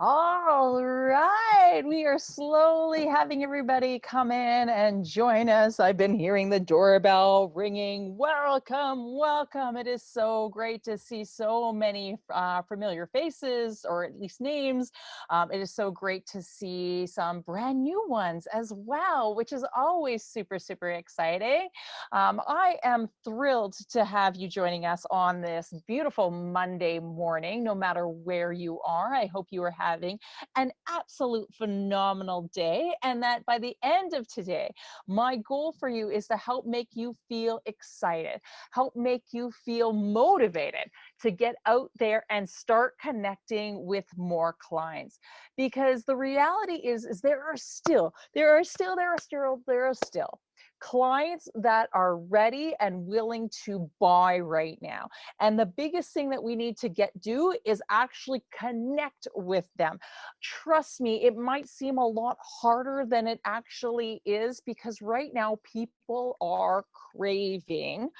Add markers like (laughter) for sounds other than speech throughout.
All right, we are slowly having everybody come in and join us. I've been hearing the doorbell ringing. Welcome, welcome. It is so great to see so many uh, familiar faces, or at least names. Um, it is so great to see some brand new ones as well, which is always super, super exciting. Um, I am thrilled to have you joining us on this beautiful Monday morning, no matter where you are. I hope you are having having an absolute phenomenal day and that by the end of today, my goal for you is to help make you feel excited, help make you feel motivated to get out there and start connecting with more clients. Because the reality is, is there are still, there are still, there are still, there are still clients that are ready and willing to buy right now. And the biggest thing that we need to get do is actually connect with them. Trust me, it might seem a lot harder than it actually is because right now people are craving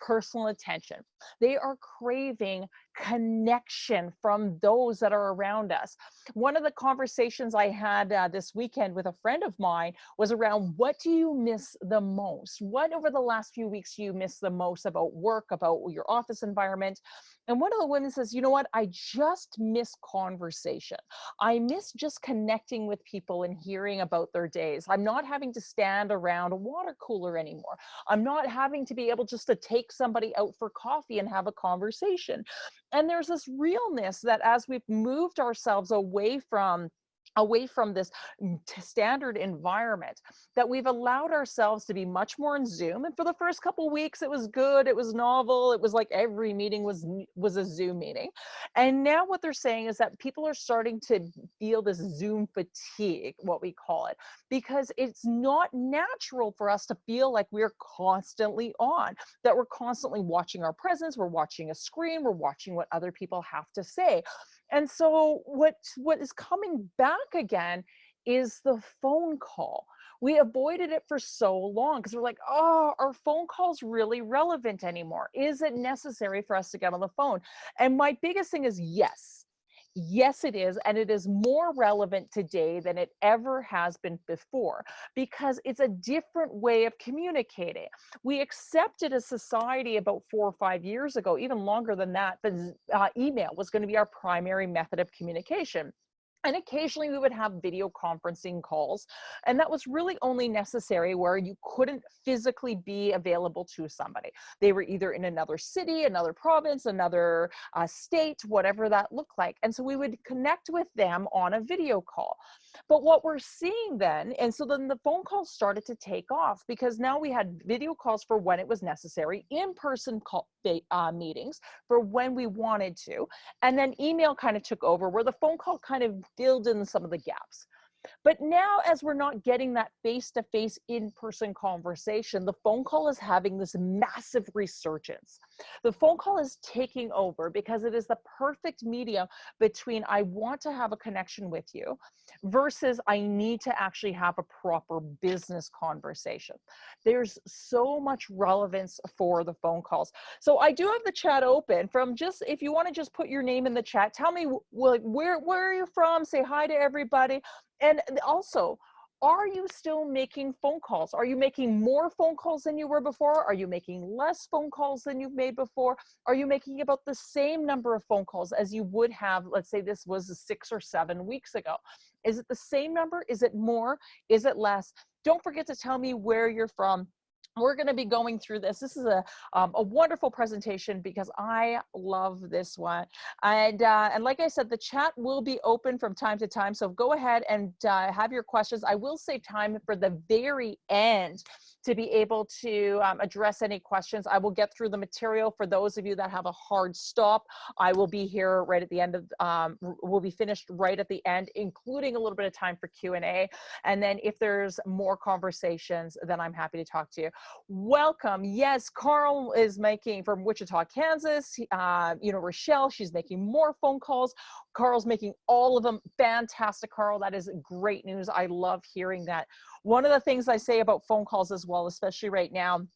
personal attention. They are craving connection from those that are around us. One of the conversations I had uh, this weekend with a friend of mine was around what do you miss the most? What over the last few weeks you miss the most about work, about your office environment? And one of the women says, you know what? I just miss conversation. I miss just connecting with people and hearing about their days. I'm not having to stand around a water cooler anymore. I'm not having to be able just to take somebody out for coffee and have a conversation. And there's this realness that as we've moved ourselves away from away from this standard environment that we've allowed ourselves to be much more in zoom and for the first couple weeks it was good it was novel it was like every meeting was was a zoom meeting. And now what they're saying is that people are starting to feel this zoom fatigue what we call it because it's not natural for us to feel like we're constantly on that we're constantly watching our presence we're watching a screen we're watching what other people have to say and so what what is coming back again is the phone call. We avoided it for so long because we're like, oh, are phone calls really relevant anymore? Is it necessary for us to get on the phone? And my biggest thing is yes Yes, it is. And it is more relevant today than it ever has been before because it's a different way of communicating. We accepted a society about four or five years ago, even longer than that, that uh, email was going to be our primary method of communication. And occasionally we would have video conferencing calls. And that was really only necessary where you couldn't physically be available to somebody. They were either in another city, another province, another uh, state, whatever that looked like. And so we would connect with them on a video call. But what we're seeing then, and so then the phone calls started to take off because now we had video calls for when it was necessary, in-person uh, meetings for when we wanted to, and then email kind of took over where the phone call kind of filled in some of the gaps. But now, as we're not getting that face to face in person conversation, the phone call is having this massive resurgence. The phone call is taking over because it is the perfect medium between I want to have a connection with you versus I need to actually have a proper business conversation. There's so much relevance for the phone calls. So I do have the chat open from just, if you want to just put your name in the chat, tell me where, where are you from? Say hi to everybody. And also, are you still making phone calls? Are you making more phone calls than you were before? Are you making less phone calls than you've made before? Are you making about the same number of phone calls as you would have, let's say this was six or seven weeks ago? Is it the same number? Is it more? Is it less? Don't forget to tell me where you're from we're going to be going through this. This is a, um, a wonderful presentation because I love this one. And, uh, and like I said, the chat will be open from time to time. So go ahead and uh, have your questions. I will save time for the very end to be able to um, address any questions. I will get through the material for those of you that have a hard stop. I will be here right at the end of, um, we'll be finished right at the end, including a little bit of time for Q&A. And then if there's more conversations, then I'm happy to talk to you. Welcome. Yes, Carl is making from Wichita, Kansas. Uh, you know, Rochelle, she's making more phone calls. Carl's making all of them. Fantastic, Carl. That is great news. I love hearing that. One of the things I say about phone calls as well, especially right now,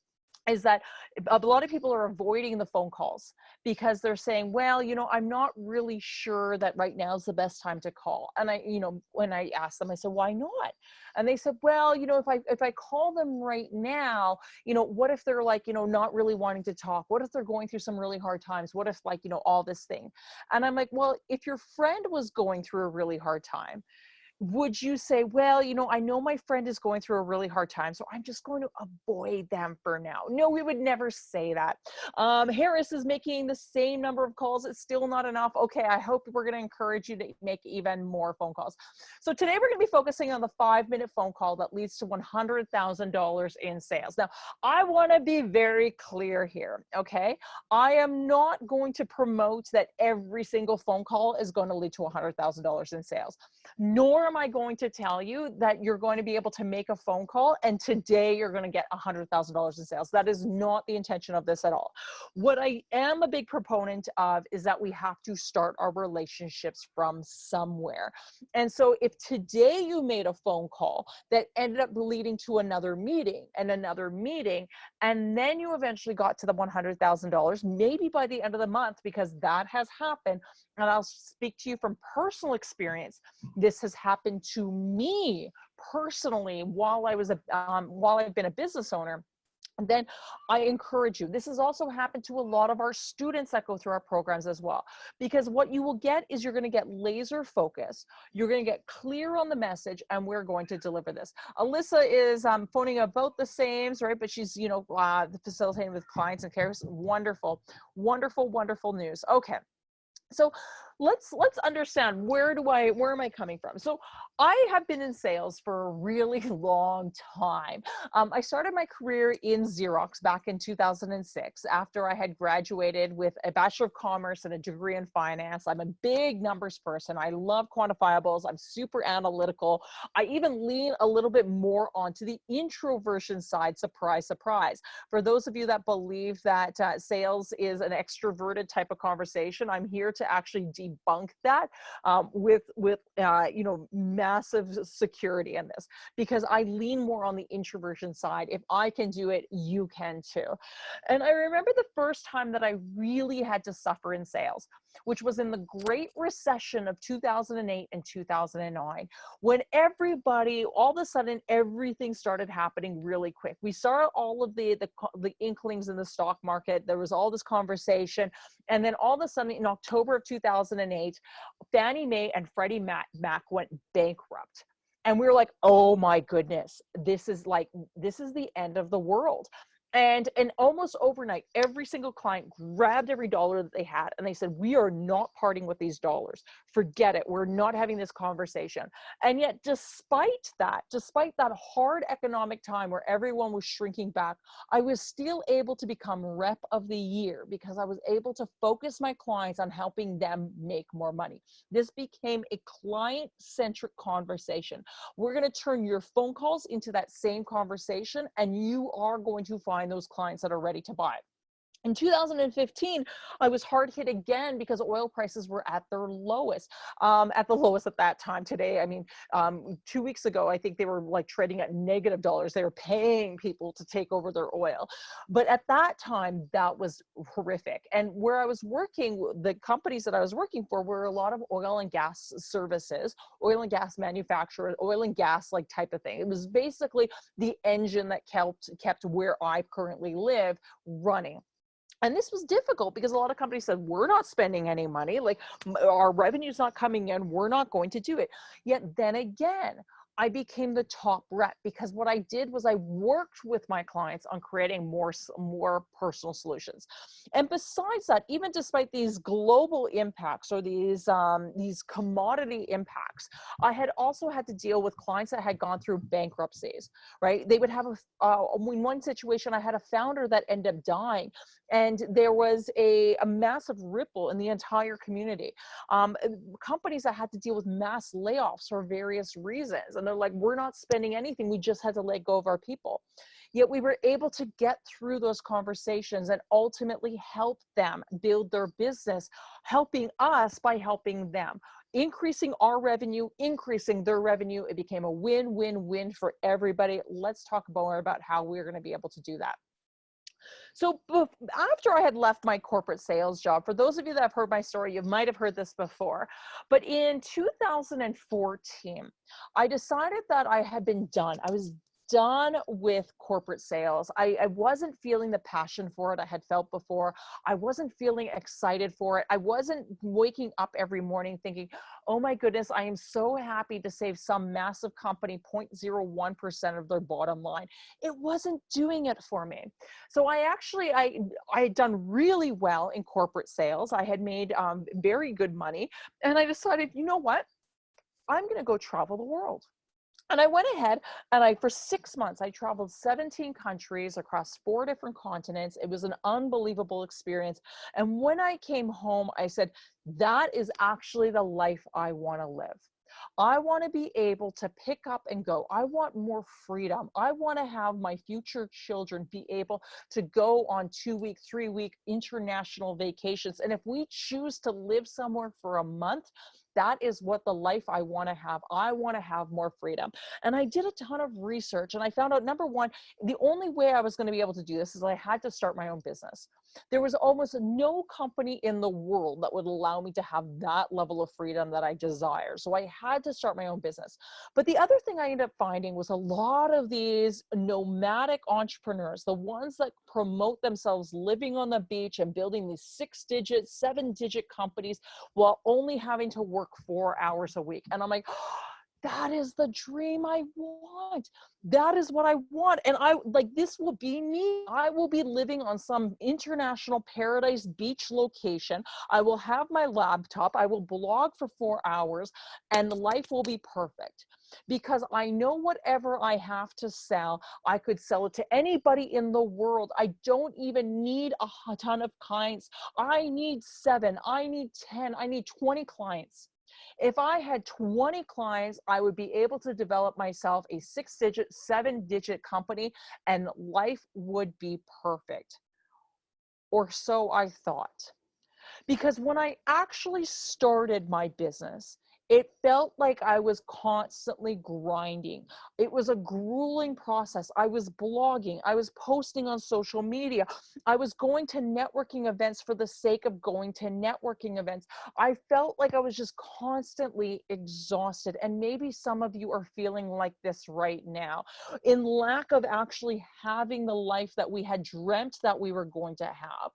is that a lot of people are avoiding the phone calls because they're saying well you know i'm not really sure that right now is the best time to call. And i you know when i asked them i said why not? And they said well you know if i if i call them right now you know what if they're like you know not really wanting to talk? What if they're going through some really hard times? What if like you know all this thing? And i'm like well if your friend was going through a really hard time would you say, well, you know, I know my friend is going through a really hard time, so I'm just going to avoid them for now? No, we would never say that. Um, Harris is making the same number of calls. It's still not enough. Okay, I hope we're going to encourage you to make even more phone calls. So today we're going to be focusing on the five minute phone call that leads to $100,000 in sales. Now, I want to be very clear here, okay? I am not going to promote that every single phone call is going to lead to $100,000 in sales, nor am I going to tell you that you're going to be able to make a phone call and today you're going to get $100,000 in sales. That is not the intention of this at all. What I am a big proponent of is that we have to start our relationships from somewhere. And so if today you made a phone call that ended up leading to another meeting and another meeting, and then you eventually got to the $100,000, maybe by the end of the month, because that has happened, and I'll speak to you from personal experience. This has happened to me personally while I was a um, while I've been a business owner. Then I encourage you. This has also happened to a lot of our students that go through our programs as well. Because what you will get is you're going to get laser focus. You're going to get clear on the message, and we're going to deliver this. Alyssa is um, phoning about the same, right? But she's, you know, uh, facilitating with clients and cares. Wonderful, wonderful, wonderful news. Okay. So let's let's understand where do I where am I coming from? So I have been in sales for a really (laughs) long time. Um, I started my career in Xerox back in 2006 after I had graduated with a Bachelor of Commerce and a degree in finance. I'm a big numbers person. I love quantifiables. I'm super analytical. I even lean a little bit more onto the introversion side. Surprise, surprise. For those of you that believe that uh, sales is an extroverted type of conversation, I'm here to actually debunk that um, with with uh, you know massive security in this because I lean more on the introversion side. If I can do it, you can too. And I remember the first time that I really had to suffer in sales which was in the Great Recession of 2008 and 2009, when everybody, all of a sudden, everything started happening really quick. We saw all of the, the, the inklings in the stock market. There was all this conversation. And then all of a sudden, in October of 2008, Fannie Mae and Freddie Mac, Mac went bankrupt and we were like oh my goodness this is like this is the end of the world and and almost overnight every single client grabbed every dollar that they had and they said we are not parting with these dollars. Forget it. We're not having this conversation. And yet despite that despite that hard economic time where everyone was shrinking back i was still able to become rep of the year because i was able to focus my clients on helping them make more money. This became a client centric conversation. We're going to turn your phone calls into that same conversation and you are going to find find those clients that are ready to buy. In 2015, I was hard hit again because oil prices were at their lowest, um, at the lowest at that time. Today, I mean, um, two weeks ago, I think they were like trading at negative dollars. They were paying people to take over their oil. But at that time, that was horrific. And where I was working, the companies that I was working for were a lot of oil and gas services, oil and gas manufacturers, oil and gas like type of thing. It was basically the engine that kept, kept where I currently live running and this was difficult because a lot of companies said we're not spending any money like our revenue's not coming in we're not going to do it. Yet then again I became the top rep because what I did was I worked with my clients on creating more, more personal solutions. And besides that, even despite these global impacts or these, um, these commodity impacts, I had also had to deal with clients that had gone through bankruptcies, right? They would have a, uh, in one situation, I had a founder that ended up dying and there was a, a massive ripple in the entire community. Um, companies that had to deal with mass layoffs for various reasons. And they're like, we're not spending anything. We just had to let go of our people. Yet we were able to get through those conversations and ultimately help them build their business, helping us by helping them increasing our revenue, increasing their revenue. It became a win-win-win for everybody. Let's talk more about how we're going to be able to do that. So after I had left my corporate sales job, for those of you that have heard my story, you might have heard this before, but in 2014, I decided that I had been done. I was done with corporate sales. I, I, wasn't feeling the passion for it I had felt before. I wasn't feeling excited for it. I wasn't waking up every morning thinking, oh my goodness, I am so happy to save some massive company 0.01% of their bottom line. It wasn't doing it for me. So I actually, I, I had done really well in corporate sales. I had made um, very good money. And I decided, you know what? I'm going to go travel the world. And I went ahead and I, for six months, I traveled 17 countries across four different continents. It was an unbelievable experience. And when I came home, I said, that is actually the life I want to live. I want to be able to pick up and go. I want more freedom. I want to have my future children be able to go on two week, three week international vacations. And if we choose to live somewhere for a month, that is what the life I want to have. I want to have more freedom. And I did a ton of research and I found out number one, the only way I was going to be able to do this is I had to start my own business. There was almost no company in the world that would allow me to have that level of freedom that I desire. So I had to start my own business. But the other thing I ended up finding was a lot of these nomadic entrepreneurs, the ones that promote themselves living on the beach and building these six digit, seven digit companies while only having to work four hours a week. And I'm like, that is the dream I want. That is what I want. And I like this will be me. I will be living on some international paradise beach location. I will have my laptop. I will blog for four hours and life will be perfect because I know whatever I have to sell, I could sell it to anybody in the world. I don't even need a ton of clients. I need seven, I need 10, I need 20 clients. If I had 20 clients, I would be able to develop myself a six digit, seven digit company and life would be perfect. Or so I thought. Because when I actually started my business, it felt like I was constantly grinding. It was a grueling process. I was blogging, I was posting on social media, I was going to networking events for the sake of going to networking events. I felt like I was just constantly exhausted. And maybe some of you are feeling like this right now in lack of actually having the life that we had dreamt that we were going to have.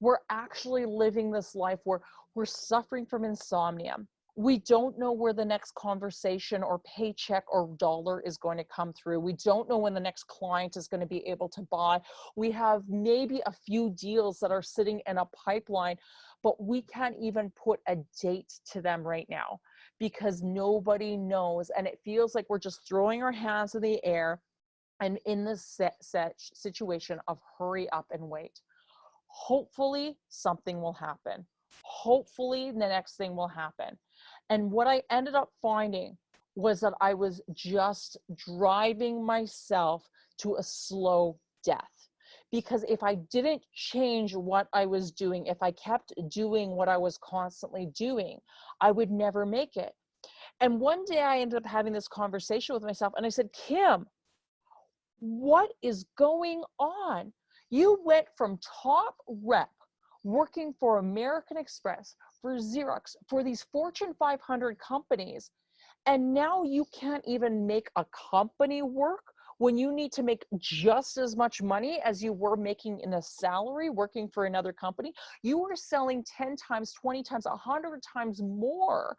We're actually living this life where we're suffering from insomnia we don't know where the next conversation or paycheck or dollar is going to come through. We don't know when the next client is going to be able to buy. We have maybe a few deals that are sitting in a pipeline, but we can't even put a date to them right now because nobody knows. And it feels like we're just throwing our hands in the air and in this situation of hurry up and wait. Hopefully something will happen. Hopefully the next thing will happen and what I ended up finding was that I was just driving myself to a slow death. Because if I didn't change what I was doing, if I kept doing what I was constantly doing, I would never make it. And one day I ended up having this conversation with myself and I said, Kim, what is going on? You went from top rep working for American Express, for Xerox, for these Fortune 500 companies. And now you can't even make a company work when you need to make just as much money as you were making in a salary working for another company. You are selling 10 times, 20 times, 100 times more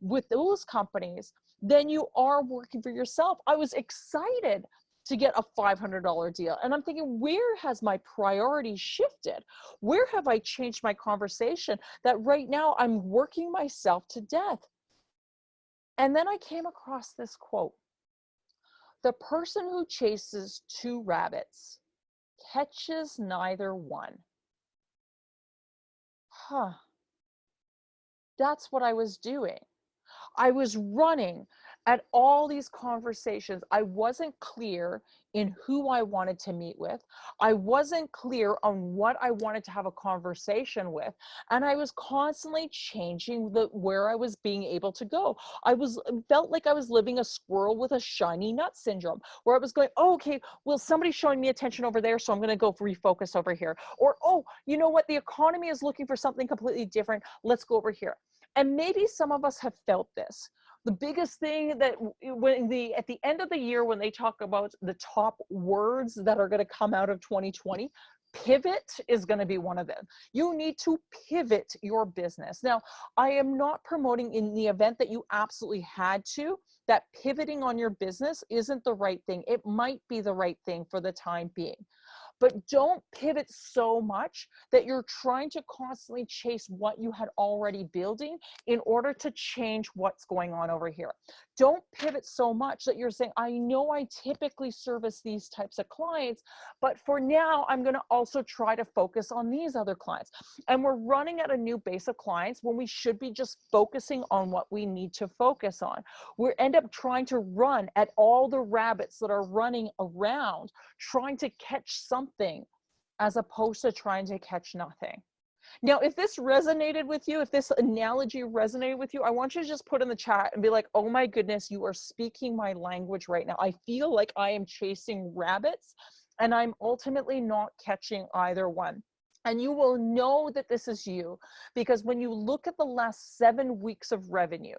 with those companies than you are working for yourself. I was excited to get a $500 deal. And I'm thinking, where has my priority shifted? Where have I changed my conversation that right now I'm working myself to death? And then I came across this quote The person who chases two rabbits catches neither one. Huh. That's what I was doing. I was running at all these conversations, I wasn't clear in who I wanted to meet with. I wasn't clear on what I wanted to have a conversation with. And I was constantly changing the where I was being able to go. I was uh, felt like I was living a squirrel with a shiny nut syndrome, where I was going, oh, okay, well, somebody's showing me attention over there, so I'm gonna go refocus over here. Or, oh, you know what, the economy is looking for something completely different. Let's go over here. And maybe some of us have felt this the biggest thing that when the at the end of the year when they talk about the top words that are going to come out of 2020 pivot is going to be one of them. You need to pivot your business. Now i am not promoting in the event that you absolutely had to that pivoting on your business isn't the right thing. It might be the right thing for the time being but don't pivot so much that you're trying to constantly chase what you had already building in order to change what's going on over here. Don't pivot so much that you're saying, I know I typically service these types of clients, but for now, I'm going to also try to focus on these other clients. And we're running at a new base of clients when we should be just focusing on what we need to focus on. We end up trying to run at all the rabbits that are running around, trying to catch something as opposed to trying to catch nothing. Now, if this resonated with you, if this analogy resonated with you, I want you to just put in the chat and be like, oh my goodness, you are speaking my language right now. I feel like I am chasing rabbits and I'm ultimately not catching either one. And you will know that this is you because when you look at the last seven weeks of revenue,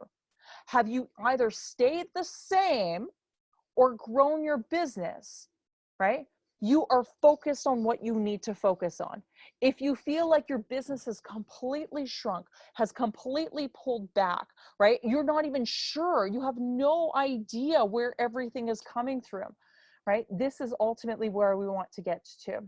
have you either stayed the same or grown your business, right? You are focused on what you need to focus on. If you feel like your business has completely shrunk, has completely pulled back, right? You're not even sure, you have no idea where everything is coming through, right? This is ultimately where we want to get to.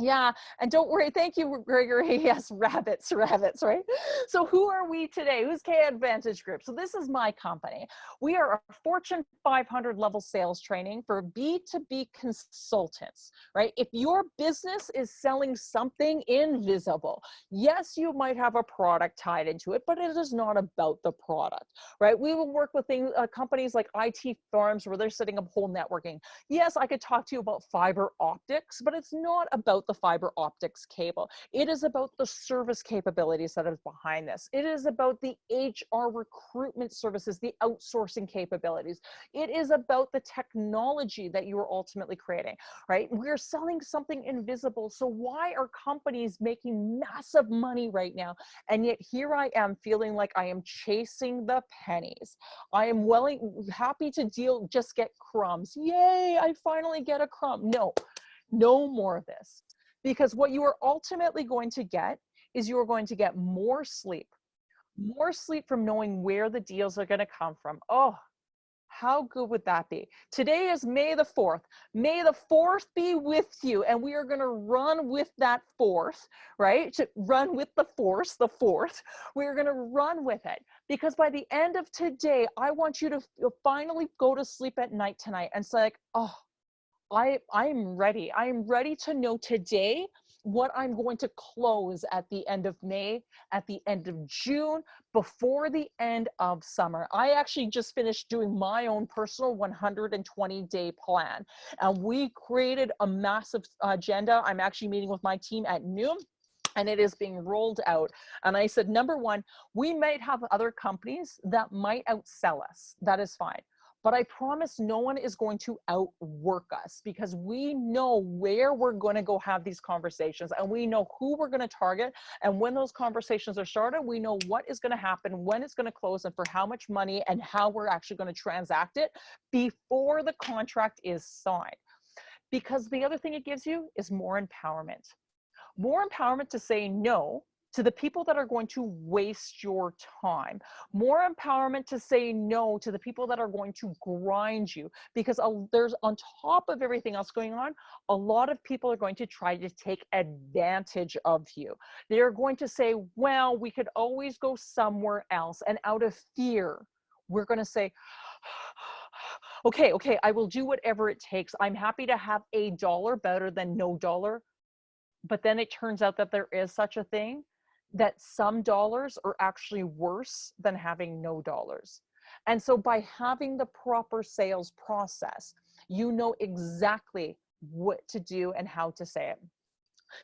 Yeah, and don't worry. Thank you, Gregory. (laughs) Yes, rabbits, rabbits, right? So who are we today? Who's K Advantage Group? So this is my company. We are a Fortune 500 level sales training for B2B consultants, right? If your business is selling something invisible, yes, you might have a product tied into it, but it is not about the product, right? We will work with things, uh, companies like IT firms where they're setting up whole networking. Yes, I could talk to you about fiber optics, but it's not about the fiber optics cable. It is about the service capabilities that is behind this. It is about the HR recruitment services, the outsourcing capabilities. It is about the technology that you are ultimately creating, right? We're selling something invisible. So why are companies making massive money right now? And yet here I am feeling like I am chasing the pennies. I am willing, happy to deal, just get crumbs. Yay, I finally get a crumb. No, no more of this because what you are ultimately going to get is you are going to get more sleep, more sleep from knowing where the deals are going to come from. Oh, how good would that be? Today is May the 4th. May the 4th be with you. And we are going to run with that fourth, right? To run with the force, the fourth. We're going to run with it. Because by the end of today, I want you to finally go to sleep at night tonight and say, like, oh, I I'm ready. I'm ready to know today what I'm going to close at the end of May, at the end of June, before the end of summer. I actually just finished doing my own personal 120 day plan. And we created a massive agenda. I'm actually meeting with my team at noon and it is being rolled out. And I said, number one, we might have other companies that might outsell us. That is fine. But I promise no one is going to outwork us because we know where we're going to go have these conversations and we know who we're going to target. And when those conversations are started, we know what is going to happen, when it's going to close, and for how much money and how we're actually going to transact it before the contract is signed. Because the other thing it gives you is more empowerment. More empowerment to say no to the people that are going to waste your time. More empowerment to say no to the people that are going to grind you because there's on top of everything else going on, a lot of people are going to try to take advantage of you. They're going to say, well, we could always go somewhere else. And out of fear, we're going to say, (sighs) okay, okay, I will do whatever it takes. I'm happy to have a dollar better than no dollar. But then it turns out that there is such a thing that some dollars are actually worse than having no dollars. And so by having the proper sales process, you know exactly what to do and how to say it.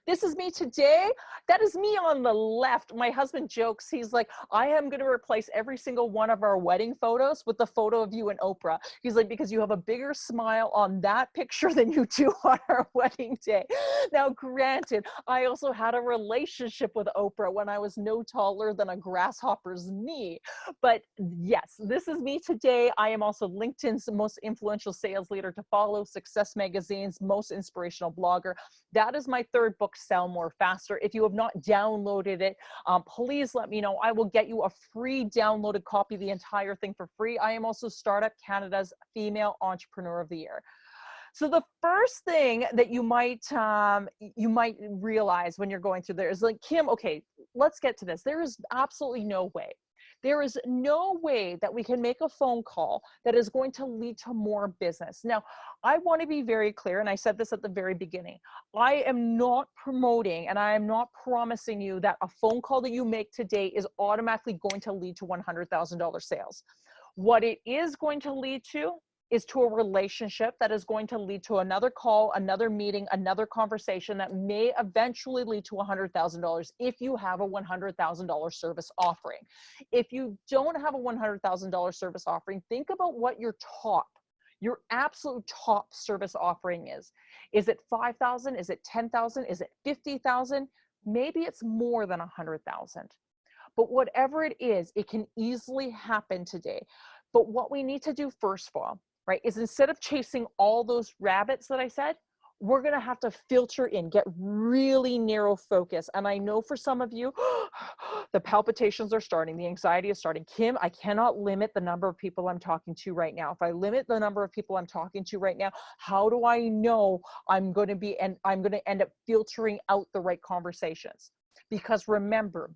This is me today. That is me on the left. My husband jokes, he's like, I am going to replace every single one of our wedding photos with the photo of you and Oprah. He's like, because you have a bigger smile on that picture (laughs) than you do on our wedding day. Now, granted, I also had a relationship with Oprah when I was no taller than a grasshopper's knee. But yes, this is me today. I am also LinkedIn's most influential sales leader to follow, Success Magazine's most inspirational blogger. That is my third book sell more faster. If you have not downloaded it, um, please let me know. I will get you a free downloaded copy, the entire thing for free. I am also Startup Canada's Female Entrepreneur of the Year. So the first thing that you might um, you might realize when you're going through there is like Kim. Okay, let's get to this. There is absolutely no way there is no way that we can make a phone call that is going to lead to more business. Now, I want to be very clear, and I said this at the very beginning. I am not promoting and I am not promising you that a phone call that you make today is automatically going to lead to $100,000 sales. What it is going to lead to is to a relationship that is going to lead to another call, another meeting, another conversation that may eventually lead to $100,000 if you have a $100,000 service offering. If you don't have a $100,000 service offering, think about what your top, your absolute top service offering is. Is it 5,000? Is it 10,000? Is it 50,000? Maybe it's more than 100,000. But whatever it is, it can easily happen today. But what we need to do first of all right, is instead of chasing all those rabbits that I said, we're going to have to filter in, get really narrow focus. And I know for some of you, (gasps) the palpitations are starting, the anxiety is starting. Kim, I cannot limit the number of people I'm talking to right now. If I limit the number of people I'm talking to right now, how do I know I'm going to be and I'm going to end up filtering out the right conversations? Because remember,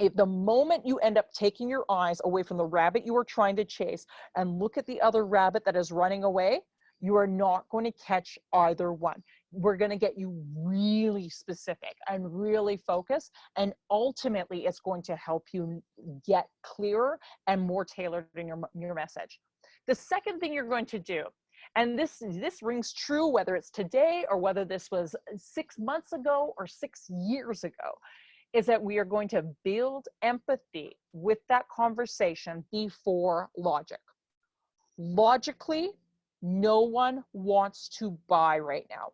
if the moment you end up taking your eyes away from the rabbit you are trying to chase and look at the other rabbit that is running away, you are not going to catch either one. We're going to get you really specific and really focused. And ultimately, it's going to help you get clearer and more tailored in your, your message. The second thing you're going to do, and this, this rings true whether it's today or whether this was uh, six months ago or six years ago, is that we are going to build empathy with that conversation before logic. Logically, no one wants to buy right now.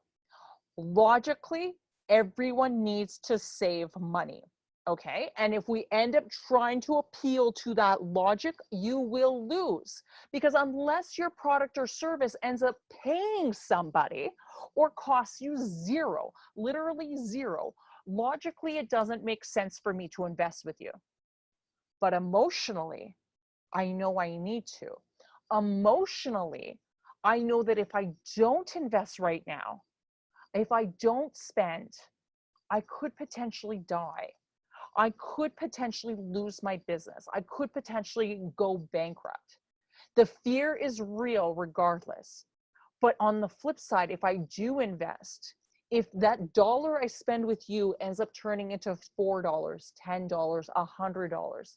Logically, everyone needs to save money. Okay. And if we end up trying to appeal to that logic, you will lose because unless your product or service ends up paying somebody or costs you zero, literally zero, logically it doesn't make sense for me to invest with you. But emotionally i know i need to. Emotionally i know that if i don't invest right now if i don't spend i could potentially die. I could potentially lose my business. I could potentially go bankrupt. The fear is real regardless. But on the flip side if i do invest if that dollar I spend with you ends up turning into $4, $10, $100,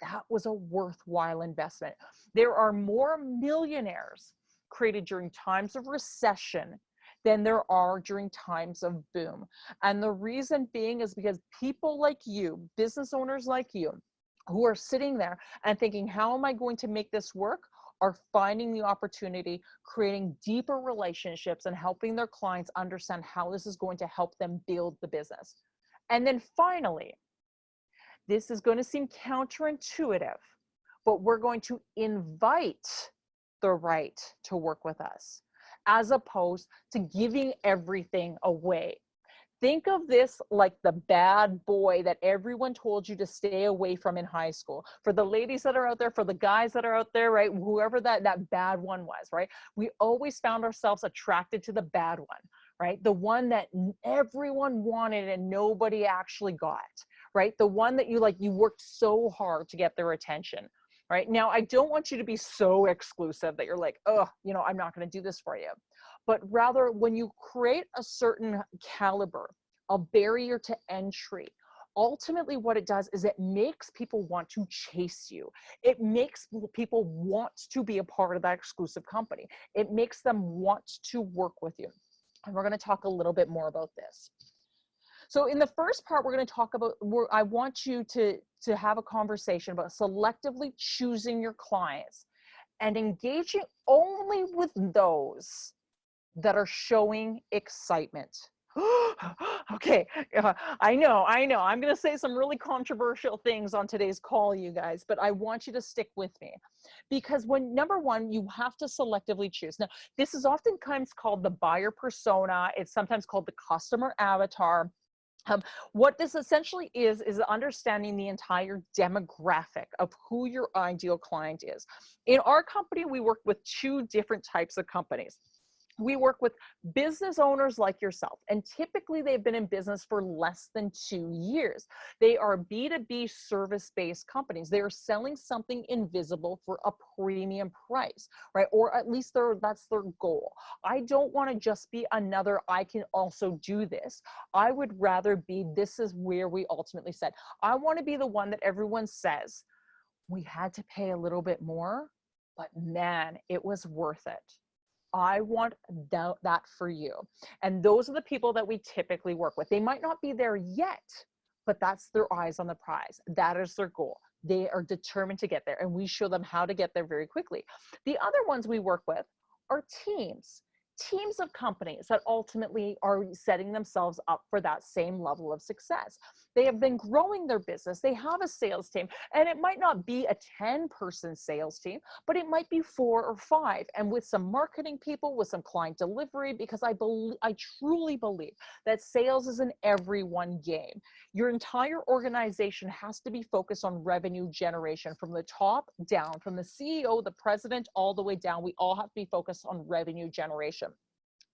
that was a worthwhile investment. There are more millionaires created during times of recession than there are during times of boom. And the reason being is because people like you, business owners like you, who are sitting there and thinking, how am I going to make this work? Are finding the opportunity, creating deeper relationships and helping their clients understand how this is going to help them build the business. And then finally, this is going to seem counterintuitive, but we're going to invite the right to work with us as opposed to giving everything away think of this like the bad boy that everyone told you to stay away from in high school. For the ladies that are out there, for the guys that are out there, right? Whoever that, that bad one was, right? We always found ourselves attracted to the bad one, right? The one that everyone wanted and nobody actually got, right? The one that you like, you worked so hard to get their attention, right? Now, I don't want you to be so exclusive that you're like, oh, you know, I'm not going to do this for you but rather when you create a certain caliber, a barrier to entry, ultimately what it does is it makes people want to chase you. It makes people want to be a part of that exclusive company. It makes them want to work with you. And we're going to talk a little bit more about this. So in the first part, we're going to talk about, I want you to, to have a conversation about selectively choosing your clients and engaging only with those that are showing excitement. (gasps) okay, uh, I know, I know. I'm going to say some really controversial things on today's call, you guys, but I want you to stick with me because when number one, you have to selectively choose. Now, this is oftentimes called the buyer persona. It's sometimes called the customer avatar. Um, what this essentially is, is understanding the entire demographic of who your ideal client is. In our company, we work with two different types of companies we work with business owners like yourself, and typically they've been in business for less than two years. They are B2B service based companies. They are selling something invisible for a premium price, right? Or at least that's their goal. I don't want to just be another, I can also do this. I would rather be, this is where we ultimately said, I want to be the one that everyone says, we had to pay a little bit more, but man, it was worth it I want that, for you. And those are the people that we typically work with. They might not be there yet, but that's their eyes on the prize. That is their goal. They are determined to get there and we show them how to get there very quickly. The other ones we work with are teams teams of companies that ultimately are setting themselves up for that same level of success. They have been growing their business. They have a sales team and it might not be a 10 person sales team, but it might be four or five. And with some marketing people, with some client delivery, because I believe, I truly believe that sales is an everyone game. Your entire organization has to be focused on revenue generation from the top down, from the CEO, the president, all the way down. We all have to be focused on revenue generation.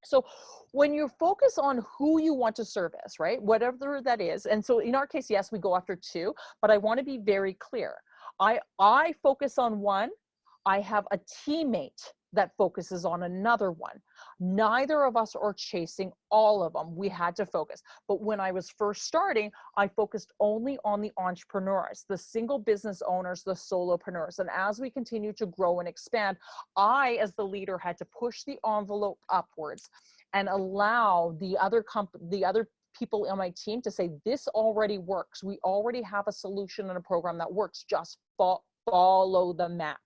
So when you focus on who you want to service, right, whatever that is, and so in our case, yes, we go after two, but I want to be very clear. I, I focus on one, I have a teammate that focuses on another one. Neither of us are chasing all of them. We had to focus. But when I was first starting, I focused only on the entrepreneurs, the single business owners, the solopreneurs. And as we continue to grow and expand, I, as the leader, had to push the envelope upwards and allow the other comp the other people on my team to say this already works we already have a solution and a program that works just fo follow the map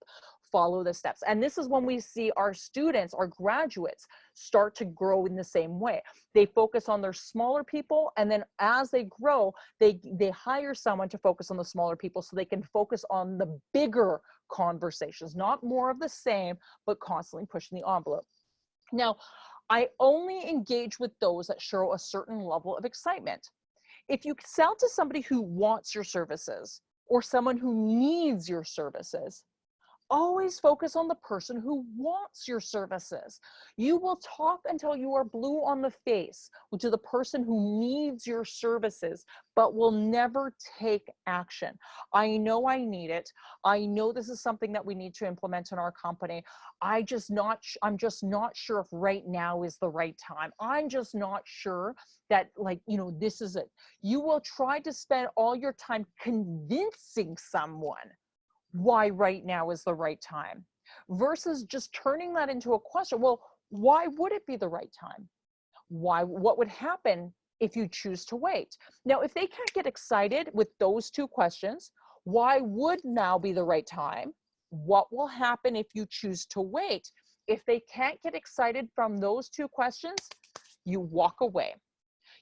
follow the steps. And this is when we see our students, our graduates start to grow in the same way. They focus on their smaller people and then as they grow, they, they hire someone to focus on the smaller people so they can focus on the bigger conversations, not more of the same, but constantly pushing the envelope. Now, I only engage with those that show a certain level of excitement. If you sell to somebody who wants your services or someone who needs your services, always focus on the person who wants your services. You will talk until you are blue on the face to the person who needs your services, but will never take action. I know I need it. I know this is something that we need to implement in our company. I just not, I'm just not sure if right now is the right time. I'm just not sure that like, you know, this is it. You will try to spend all your time convincing someone why right now is the right time versus just turning that into a question. Well, why would it be the right time? Why, what would happen if you choose to wait? Now, if they can't get excited with those two questions, why would now be the right time? What will happen if you choose to wait? If they can't get excited from those two questions, you walk away.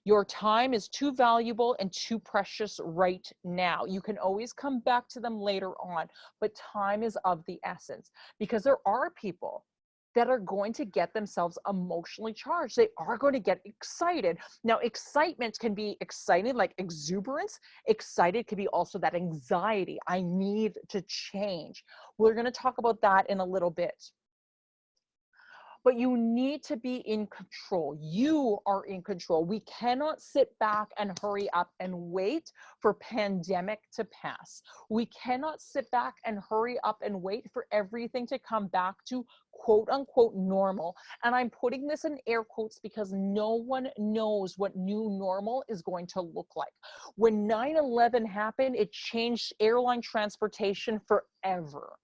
Your time is too valuable and too precious right now. You can always come back to them later on, but time is of the essence because there are people that are going to get themselves emotionally charged. They are going to get excited. Now, excitement can be excited, like exuberance. Excited can be also that anxiety. I need to change. We're going to talk about that in a little bit. But you need to be in control. You are in control. We cannot sit back and hurry up and wait for pandemic to pass. We cannot sit back and hurry up and wait for everything to come back to quote unquote normal. And I'm putting this in air quotes because no one knows what new normal is going to look like. When 9 11 happened, it changed airline transportation forever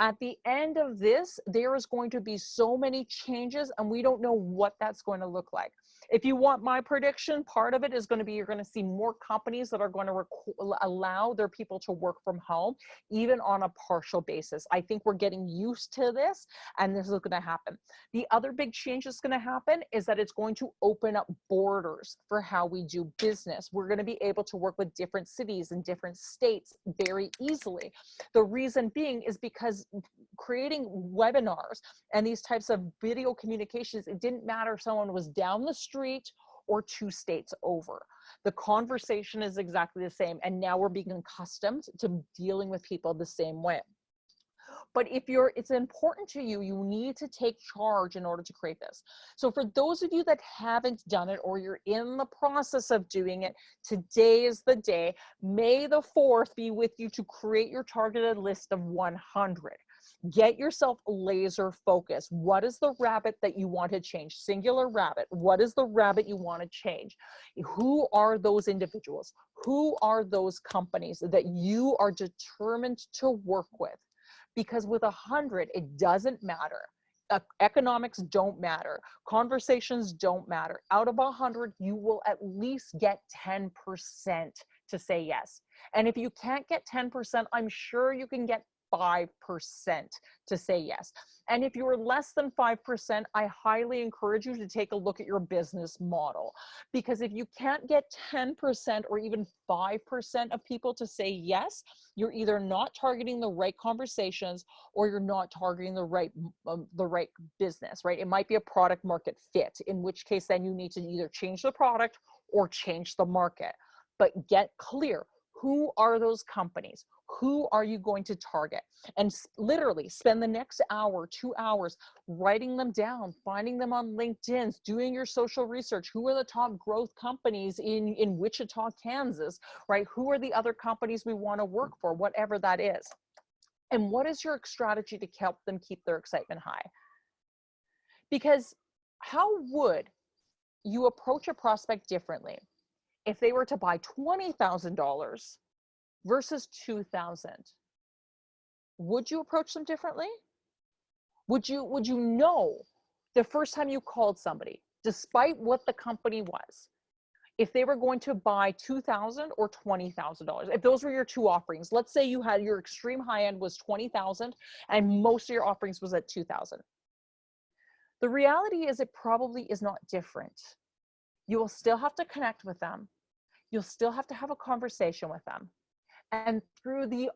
at the end of this, there is going to be so many changes and we don't know what that's going to look like. If you want my prediction, part of it is going to be you're going to see more companies that are going to allow their people to work from home, even on a partial basis. I think we're getting used to this and this is going to happen. The other big change that's going to happen is that it's going to open up borders for how we do business. We're going to be able to work with different cities and different states very easily. The reason being is because creating webinars and these types of video communications, it didn't matter if someone was down the street street or two states over. The conversation is exactly the same. And now we're being accustomed to dealing with people the same way. But if you're, it's important to you, you need to take charge in order to create this. So for those of you that haven't done it or you're in the process of doing it, today is the day. May the 4th be with you to create your targeted list of 100 get yourself laser focused. What is the rabbit that you want to change? Singular rabbit. What is the rabbit you want to change? Who are those individuals? Who are those companies that you are determined to work with? Because with a hundred, it doesn't matter. economics don't matter. Conversations don't matter. Out of a hundred, you will at least get 10% to say yes. And if you can't get 10%, I'm sure you can get 5% to say yes. And if you're less than 5%, I highly encourage you to take a look at your business model. Because if you can't get 10% or even 5% of people to say yes, you're either not targeting the right conversations or you're not targeting the right um, the right business, right? It might be a product market fit, in which case then you need to either change the product or change the market. But get clear, who are those companies? Who are you going to target? And literally spend the next hour, two hours writing them down, finding them on LinkedIn, doing your social research. Who are the top growth companies in, in Wichita, Kansas, right? Who are the other companies we want to work for, whatever that is? And what is your strategy to help them keep their excitement high? Because how would you approach a prospect differently if they were to buy $20,000 versus 2000 would you approach them differently? Would you would you know the first time you called somebody despite what the company was if they were going to buy 2000 or $20,000 if those were your two offerings let's say you had your extreme high end was 20,000 and most of your offerings was at 2000 the reality is it probably is not different. You will still have to connect with them. You'll still have to have a conversation with them and through the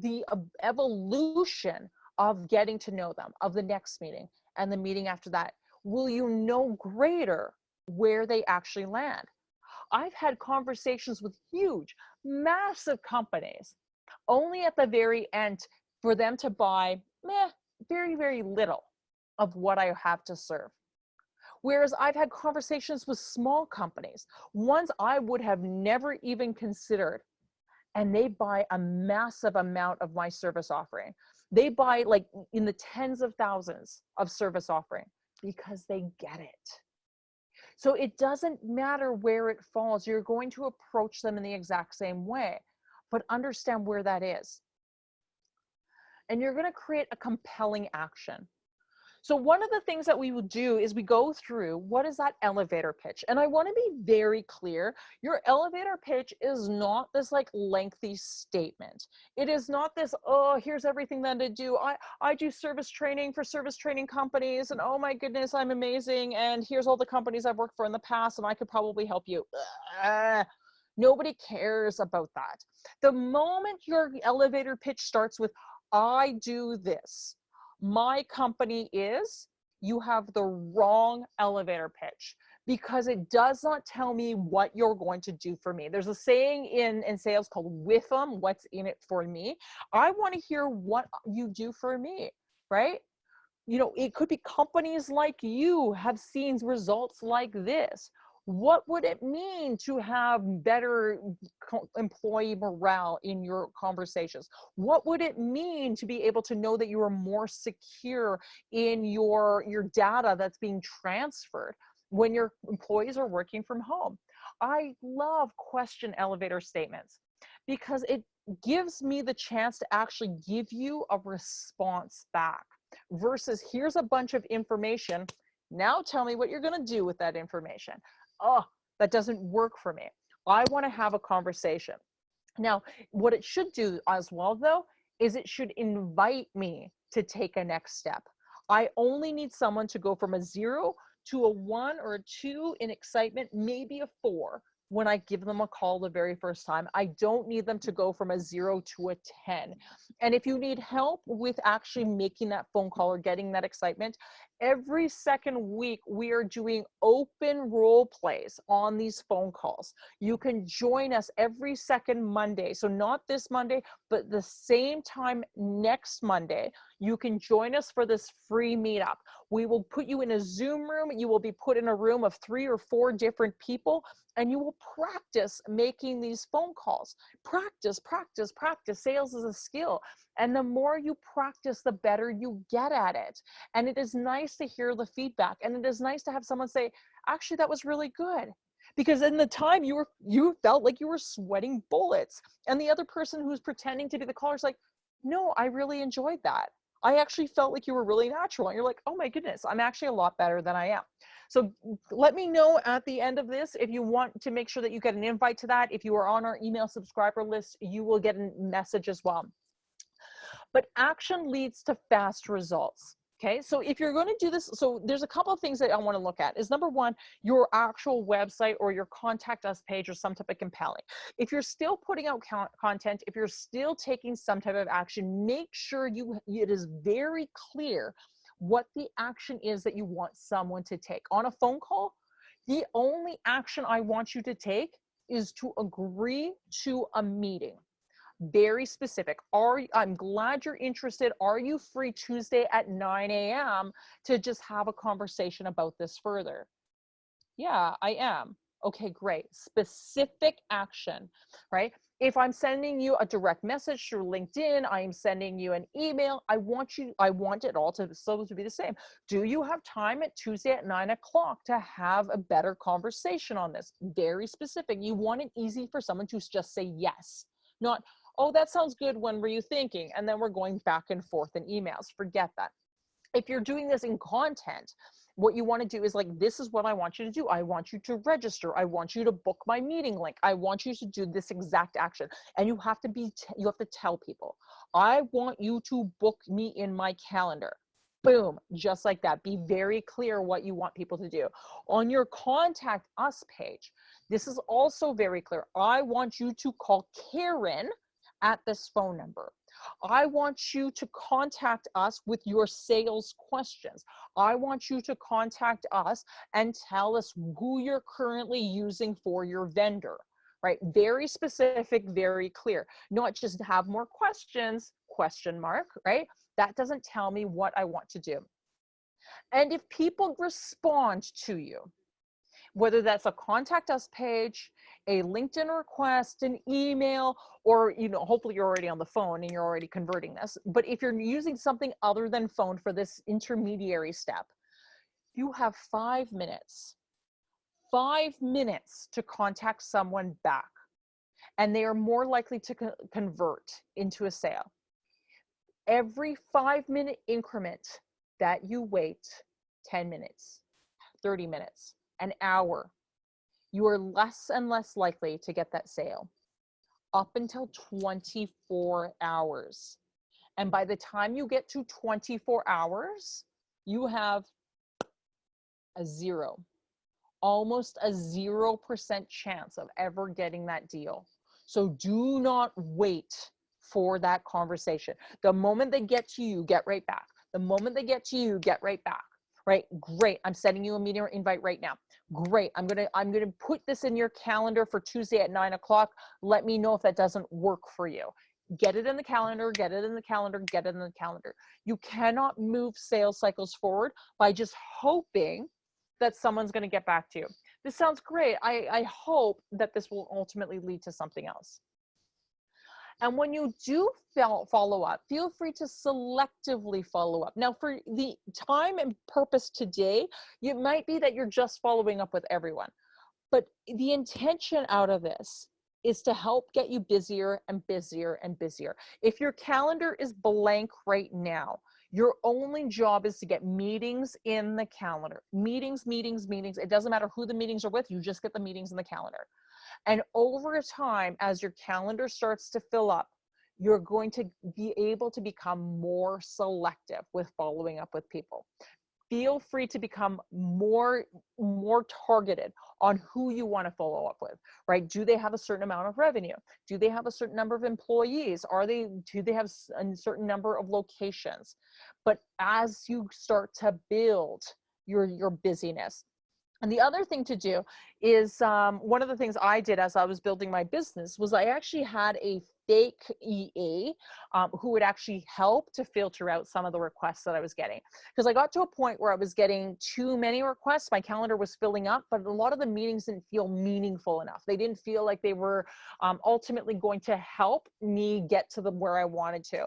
the evolution of getting to know them of the next meeting and the meeting after that will you know greater where they actually land? I've had conversations with huge massive companies only at the very end for them to buy meh, very very little of what i have to serve. Whereas I've had conversations with small companies, ones I would have never even considered and they buy a massive amount of my service offering. They buy like in the tens of thousands of service offering because they get it. So it doesn't matter where it falls, you're going to approach them in the exact same way, but understand where that is. And you're going to create a compelling action. So one of the things that we will do is we go through what is that elevator pitch? And I want to be very clear. Your elevator pitch is not this like lengthy statement. It is not this, oh, here's everything that I do. I, I do service training for service training companies and oh my goodness, I'm amazing. And here's all the companies I've worked for in the past and I could probably help you. Ugh. Nobody cares about that. The moment your elevator pitch starts with, I do this, my company is, you have the wrong elevator pitch because it does not tell me what you're going to do for me. There's a saying in, in sales called WIIFM, what's in it for me. I want to hear what you do for me, right? you know, it could be companies like you have seen results like this. What would it mean to have better employee morale in your conversations? What would it mean to be able to know that you are more secure in your, your data that's being transferred when your employees are working from home? I love question elevator statements because it gives me the chance to actually give you a response back versus here's a bunch of information. Now tell me what you're going to do with that information. Oh, that doesn't work for me. I want to have a conversation. Now, what it should do as well, though, is it should invite me to take a next step. I only need someone to go from a zero to a one or a two in excitement, maybe a four when I give them a call the very first time. I don't need them to go from a zero to a 10. And if you need help with actually making that phone call or getting that excitement, every second week we are doing open role plays on these phone calls. You can join us every second Monday. So not this Monday, but the same time next Monday, you can join us for this free meetup. We will put you in a Zoom room. You will be put in a room of three or four different people and you will practice making these phone calls. Practice, practice, practice. Sales is a skill. And the more you practice, the better you get at it. And it is nice to hear the feedback. And it is nice to have someone say, actually, that was really good. Because in the time you were you felt like you were sweating bullets. And the other person who's pretending to be the caller is like, no, I really enjoyed that. I actually felt like you were really natural. And you're like, oh my goodness, I'm actually a lot better than I am. So let me know at the end of this if you want to make sure that you get an invite to that. If you are on our email subscriber list, you will get a message as well. But action leads to fast results. Okay, so if you're going to do this, so there's a couple of things that I want to look at. Is number one, your actual website or your contact us page or some type of compelling. If you're still putting out content, if you're still taking some type of action, make sure you it is very clear what the action is that you want someone to take. On a phone call, the only action I want you to take is to agree to a meeting. Very specific. Are I'm glad you're interested. Are you free Tuesday at 9 a.m. to just have a conversation about this further? Yeah, I am. Okay, great. Specific action, right? if I'm sending you a direct message through LinkedIn, I am sending you an email. I want you, I want it all to still to be the same. Do you have time at Tuesday at nine o'clock to have a better conversation on this? Very specific. You want it easy for someone to just say yes, not, oh, that sounds good. When were you thinking? And then we're going back and forth in emails. Forget that. If you're doing this in content, what you want to do is like, this is what I want you to do. I want you to register. I want you to book my meeting link. I want you to do this exact action. And you have to be, you have to tell people, I want you to book me in my calendar. Boom, just like that. Be very clear what you want people to do. On your contact us page, this is also very clear. I want you to call Karen at this phone number. I want you to contact us with your sales questions. I want you to contact us and tell us who you're currently using for your vendor, right? Very specific, very clear. Not just have more questions, question mark, right? That doesn't tell me what I want to do. And if people respond to you, whether that's a contact us page, a LinkedIn request, an email, or you know, hopefully you're already on the phone and you're already converting this. But if you're using something other than phone for this intermediary step, you have five minutes, five minutes to contact someone back. And they are more likely to co convert into a sale. Every five minute increment that you wait, 10 minutes, 30 minutes, an hour, you are less and less likely to get that sale up until 24 hours. And by the time you get to 24 hours, you have a zero, almost a 0% chance of ever getting that deal. So do not wait for that conversation. The moment they get to you, get right back. The moment they get to you, get right back right? Great. I'm sending you a meeting invite right now. Great. I'm gonna I'm gonna put this in your calendar for Tuesday at nine o'clock. Let me know if that doesn't work for you. get it in the calendar, get it in the calendar, get it in the calendar. You cannot move sales cycles forward by just hoping that someone's going to get back to you. This sounds great. I, I hope that this will ultimately lead to something else. And when you do follow up, feel free to selectively follow up. Now, for the time and purpose today, it might be that you're just following up with everyone. But the intention out of this is to help get you busier and busier and busier. If your calendar is blank right now, your only job is to get meetings in the calendar. Meetings, meetings, meetings. It doesn't matter who the meetings are with, you just get the meetings in the calendar. And over time, as your calendar starts to fill up, you're going to be able to become more selective with following up with people feel free to become more more targeted on who you want to follow up with right? Do they have a certain amount of revenue? Do they have a certain number of employees? Are they do they have a certain number of locations? But as you start to build your your busyness and the other thing to do is um, one of the things I did as I was building my business was I actually had a fake EA um, who would actually help to filter out some of the requests that I was getting. Because I got to a point where I was getting too many requests, my calendar was filling up, but a lot of the meetings didn't feel meaningful enough. They didn't feel like they were um, ultimately going to help me get to the where I wanted to.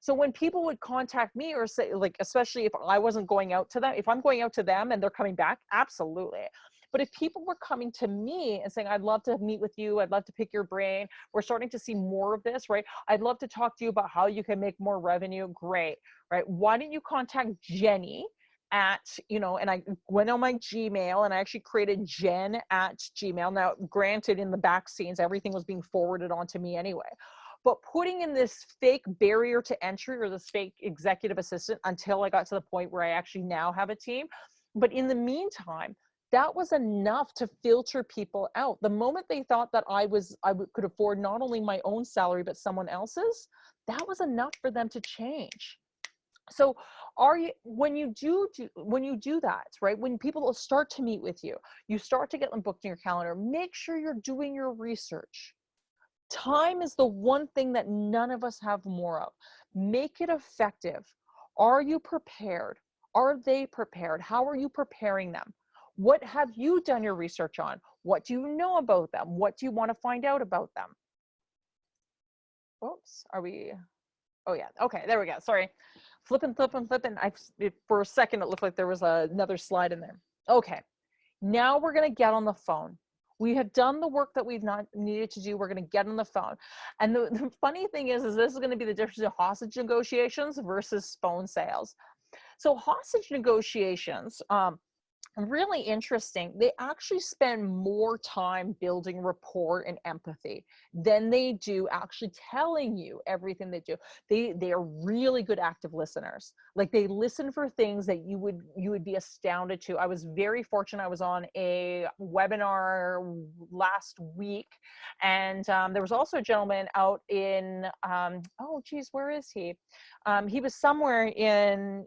So when people would contact me or say, like, especially if I wasn't going out to them, if I'm going out to them and they're coming back, absolutely. But if people were coming to me and saying, I'd love to meet with you, I'd love to pick your brain, we're starting to see more of this, right? I'd love to talk to you about how you can make more revenue. Great, right? Why don't you contact Jenny? at you know and i went on my gmail and i actually created jen at gmail now granted in the back scenes everything was being forwarded on to me anyway but putting in this fake barrier to entry or this fake executive assistant until i got to the point where i actually now have a team but in the meantime that was enough to filter people out. The moment they thought that I was, I could afford not only my own salary, but someone else's, that was enough for them to change. So are you, when you do, do, when you do that, right, when people start to meet with you, you start to get them booked in your calendar, make sure you're doing your research. Time is the one thing that none of us have more of. Make it effective. Are you prepared? Are they prepared? How are you preparing them? What have you done your research on? What do you know about them? What do you want to find out about them? Oops, are we? Oh yeah, okay, there we go. Sorry, flipping, flipping, flipping. I for a second it looked like there was a, another slide in there. Okay, now we're gonna get on the phone. We have done the work that we've not needed to do. We're going to get on the phone. And the, the funny thing is, is this is going to be the difference in hostage negotiations versus phone sales. So hostage negotiations, um, really interesting. They actually spend more time building rapport and empathy than they do actually telling you everything they do. They they are really good active listeners. Like they listen for things that you would you would be astounded to. I was very fortunate. I was on a webinar last week, and um, there was also a gentleman out in um, oh geez, where is he? Um, he was somewhere in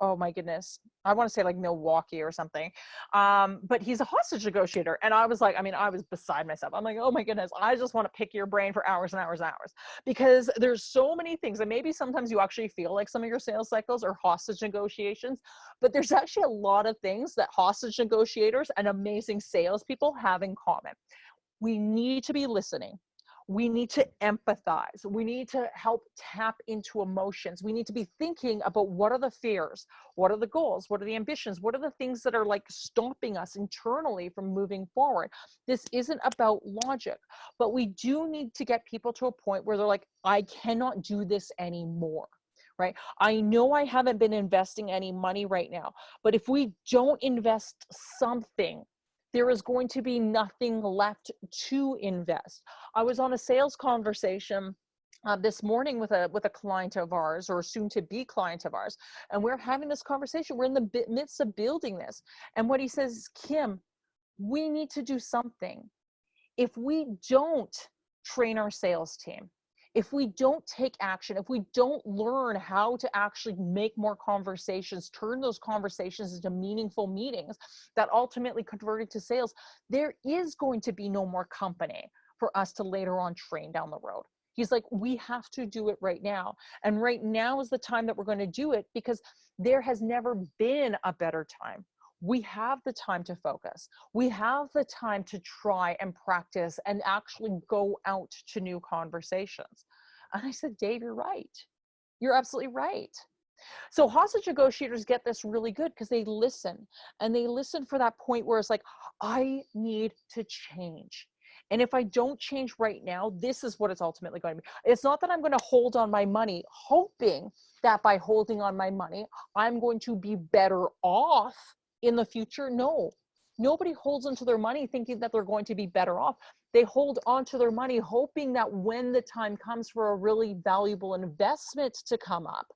oh my goodness, I want to say like Milwaukee or something. Um, but he's a hostage negotiator. And I was like, I mean, I was beside myself. I'm like, oh my goodness, I just want to pick your brain for hours and hours and hours because there's so many things. And maybe sometimes you actually feel like some of your sales cycles are hostage negotiations, but there's actually a lot of things that hostage negotiators and amazing salespeople have in common. We need to be listening we need to empathize. We need to help tap into emotions. We need to be thinking about what are the fears? What are the goals? What are the ambitions? What are the things that are like stopping us internally from moving forward? This isn't about logic, but we do need to get people to a point where they're like, I cannot do this anymore right? I know I haven't been investing any money right now, but if we don't invest something there is going to be nothing left to invest. I was on a sales conversation uh, this morning with a with a client of ours or soon to be client of ours and we're having this conversation. We're in the midst of building this. And what he says is kim we need to do something. If we don't train our sales team if we don't take action, if we don't learn how to actually make more conversations, turn those conversations into meaningful meetings that ultimately convert into sales, there is going to be no more company for us to later on train down the road. He's like, we have to do it right now. And right now is the time that we're going to do it because there has never been a better time. We have the time to focus. We have the time to try and practice and actually go out to new conversations. And I said, Dave, you're right. You're absolutely right. So hostage negotiators get this really good because they listen and they listen for that point where it's like, I need to change. And if I don't change right now, this is what it's ultimately going to be. It's not that I'm going to hold on my money, hoping that by holding on my money, I'm going to be better off in the future. No, nobody holds onto their money thinking that they're going to be better off. They hold onto their money hoping that when the time comes for a really valuable investment to come up,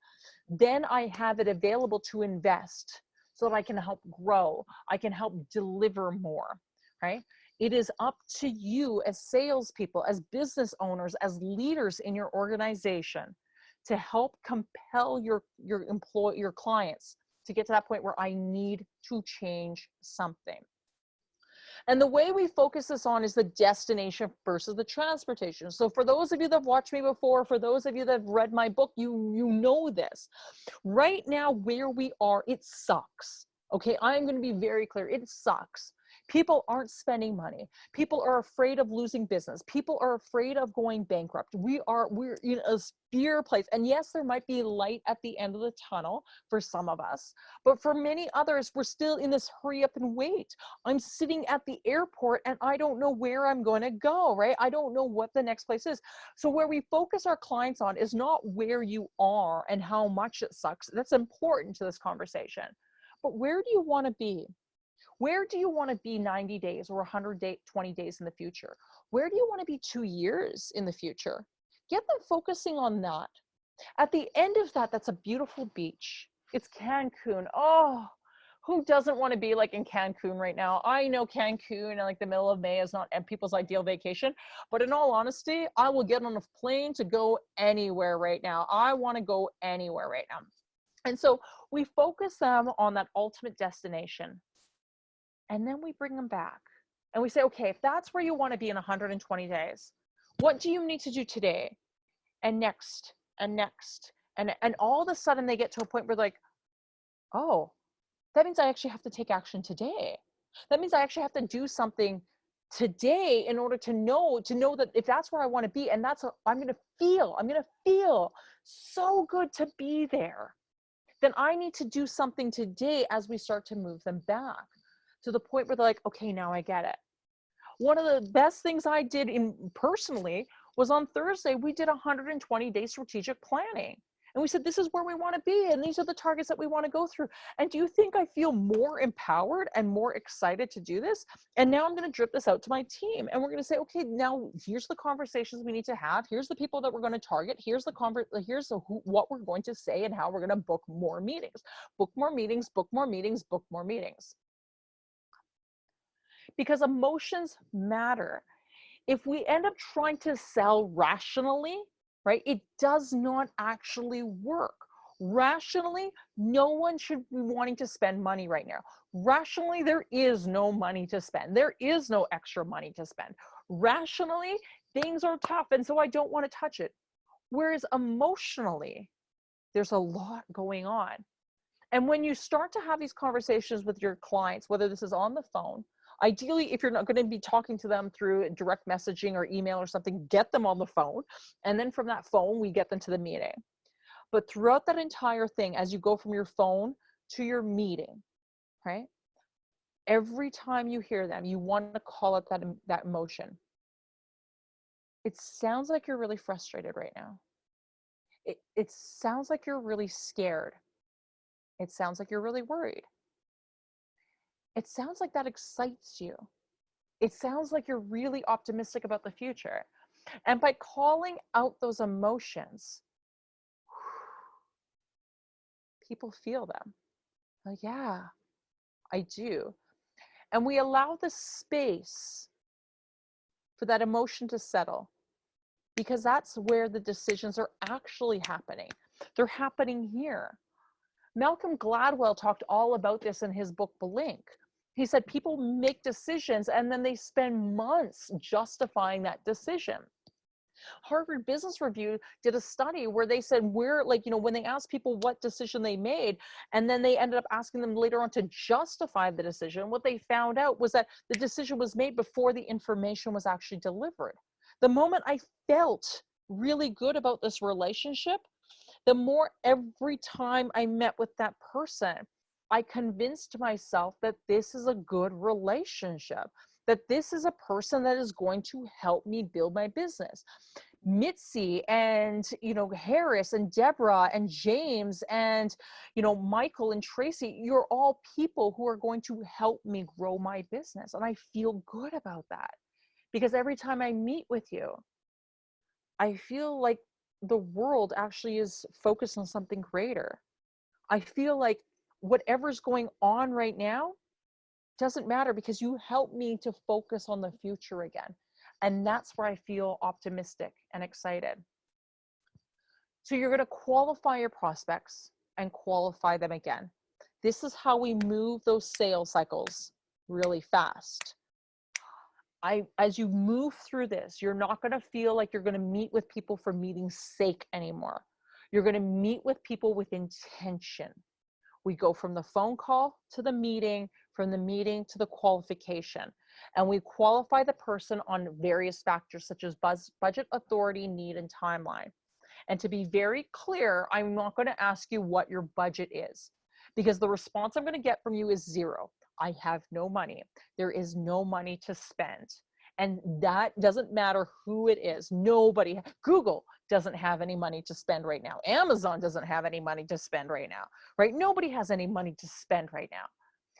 then I have it available to invest so that I can help grow. I can help deliver more, right? It is up to you as salespeople, as business owners, as leaders in your organization to help compel your, your employ your clients to get to that point where I need to change something. And the way we focus this on is the destination versus the transportation. So for those of you that have watched me before, for those of you that have read my book, you, you know this. Right now, where we are, it sucks. Okay, I'm going to be very clear. It sucks. People aren't spending money. People are afraid of losing business. People are afraid of going bankrupt. We are, we're in a fear place. And yes, there might be light at the end of the tunnel for some of us, but for many others, we're still in this hurry up and wait. I'm sitting at the airport and I don't know where I'm going to go, right? I don't know what the next place is. So where we focus our clients on is not where you are and how much it sucks. That's important to this conversation. But where do you want to be? Where do you want to be 90 days or 120 days in the future? Where do you want to be two years in the future? Get them focusing on that. At the end of that, that's a beautiful beach. It's Cancun. Oh, who doesn't want to be like in Cancun right now? I know Cancun in like the middle of May is not people's ideal vacation, but in all honesty, I will get on a plane to go anywhere right now. I want to go anywhere right now. And so we focus them on that ultimate destination and then we bring them back and we say, okay, if that's where you want to be in 120 days, what do you need to do today and next and next? And, and all of a sudden they get to a point where like, oh, that means I actually have to take action today. That means I actually have to do something today in order to know to know that if that's where I want to be and that's what I'm going to feel I'm going to feel so good to be there then I need to do something today as we start to move them back to the point where they're like, okay, now I get it. One of the best things I did in personally was on Thursday, we did 120 day strategic planning. And we said, this is where we want to be. And these are the targets that we want to go through. And do you think I feel more empowered and more excited to do this? And now I'm going to drip this out to my team. And we're going to say, okay, now here's the conversations we need to have. Here's the people that we're going to target. Here's the convert, uh, here's the who, what we're going to say and how we're going to book more meetings, book more meetings, book more meetings, book more meetings because emotions matter. If we end up trying to sell rationally, right, it does not actually work. Rationally, no one should be wanting to spend money right now. Rationally, there is no money to spend. There is no extra money to spend. Rationally, things are tough, and so I don't want to touch it. Whereas emotionally, there's a lot going on. And when you start to have these conversations with your clients, whether this is on the phone, Ideally, if you're not going to be talking to them through direct messaging or email or something, get them on the phone. And then from that phone, we get them to the meeting. But throughout that entire thing, as you go from your phone to your meeting, right? Every time you hear them, you want to call up that, that emotion. It sounds like you're really frustrated right now. It, it sounds like you're really scared. It sounds like you're really worried it sounds like that excites you. It sounds like you're really optimistic about the future. And by calling out those emotions, people feel them. Like, yeah, I do. And we allow the space for that emotion to settle because that's where the decisions are actually happening. They're happening here. Malcolm Gladwell talked all about this in his book, Blink. He said people make decisions and then they spend months justifying that decision. Harvard Business Review did a study where they said we're like, you know, when they asked people what decision they made, and then they ended up asking them later on to justify the decision, what they found out was that the decision was made before the information was actually delivered. The moment I felt really good about this relationship, the more every time I met with that person, I convinced myself that this is a good relationship that this is a person that is going to help me build my business. Mitzi and you know Harris and Deborah and James and you know Michael and Tracy you're all people who are going to help me grow my business and I feel good about that because every time I meet with you I feel like the world actually is focused on something greater I feel like whatever's going on right now doesn't matter because you help me to focus on the future again. And that's where I feel optimistic and excited. So you're going to qualify your prospects and qualify them again. This is how we move those sales cycles really fast. I, as you move through this, you're not going to feel like you're going to meet with people for meeting's sake anymore. You're going to meet with people with intention. We go from the phone call to the meeting from the meeting to the qualification. And we qualify the person on various factors such as buzz, budget, authority, need, and timeline. And to be very clear, I'm not going to ask you what your budget is because the response I'm going to get from you is zero. I have no money. There is no money to spend. And that doesn't matter who it is. Nobody, Google doesn't have any money to spend right now. Amazon doesn't have any money to spend right now, right? Nobody has any money to spend right now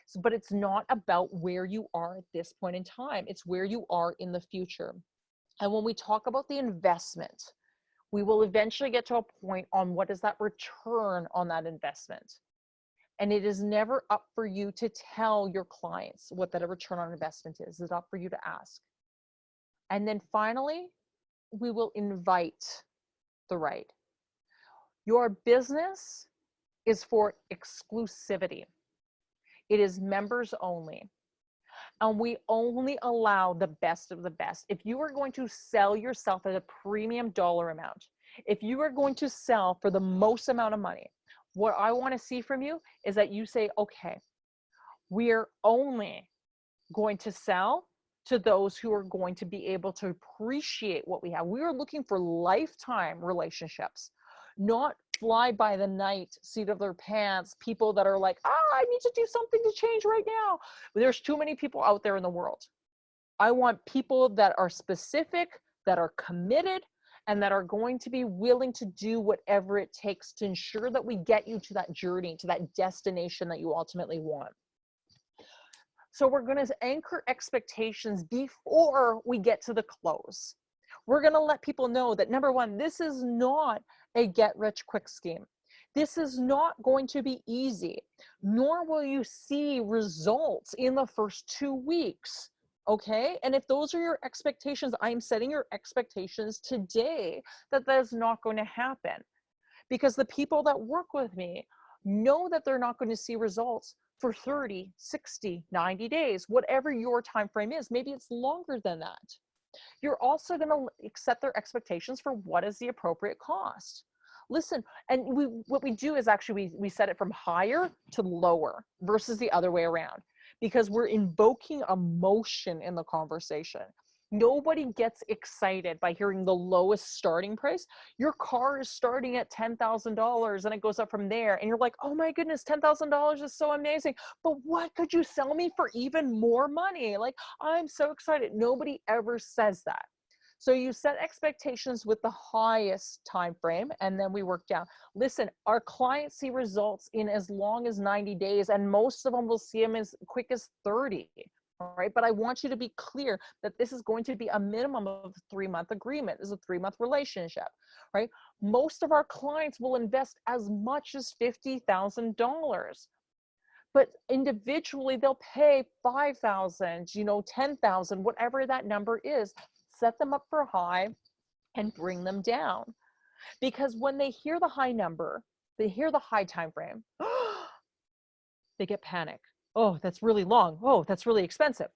So, but it's not about where you are at this point in time. It's where you are in the future. And when we talk about the investment, we will eventually get to a point on what is that return on that investment. And it is never up for you to tell your clients what that return on investment is. It's up for you to ask. And then finally, we will invite the right. Your business is for exclusivity. It is members only. And we only allow the best of the best. If you are going to sell yourself at a premium dollar amount, if you are going to sell for the most amount of money, what I want to see from you is that you say, okay, we're only going to sell to those who are going to be able to appreciate what we have. We are looking for lifetime relationships, not fly by the night seat of their pants people that are like ah i need to do something to change right now there's too many people out there in the world i want people that are specific that are committed and that are going to be willing to do whatever it takes to ensure that we get you to that journey to that destination that you ultimately want so we're going to anchor expectations before we get to the close we're going to let people know that number one, this is not a get rich quick scheme. This is not going to be easy, nor will you see results in the first two weeks. Okay. And if those are your expectations, I'm setting your expectations today that that is not going to happen. Because the people that work with me know that they're not going to see results for 30 60 90 days whatever your time frame is. Maybe it's longer than that. You're also going to set their expectations for what is the appropriate cost. Listen and we what we do is actually we, we set it from higher to lower versus the other way around because we're invoking emotion in the conversation. Nobody gets excited by hearing the lowest starting price. Your car is starting at $10,000 and it goes up from there and you're like oh my goodness $10,000 is so amazing. But what could you sell me for even more money? Like I'm so excited. Nobody ever says that so you set expectations with the highest time frame and then we work down. Listen, our clients see results in as long as 90 days and most of them will see them as quick as 30. Right, but I want you to be clear that this is going to be a minimum of three month agreement. This is a three month relationship, right? Most of our clients will invest as much as $50,000 but individually they'll pay 5000 you know 10000 whatever that number is set them up for high and bring them down. Because when they hear the high number, they hear the high time frame, (gasps) they get panic. Oh, that's really long. Oh, that's really expensive.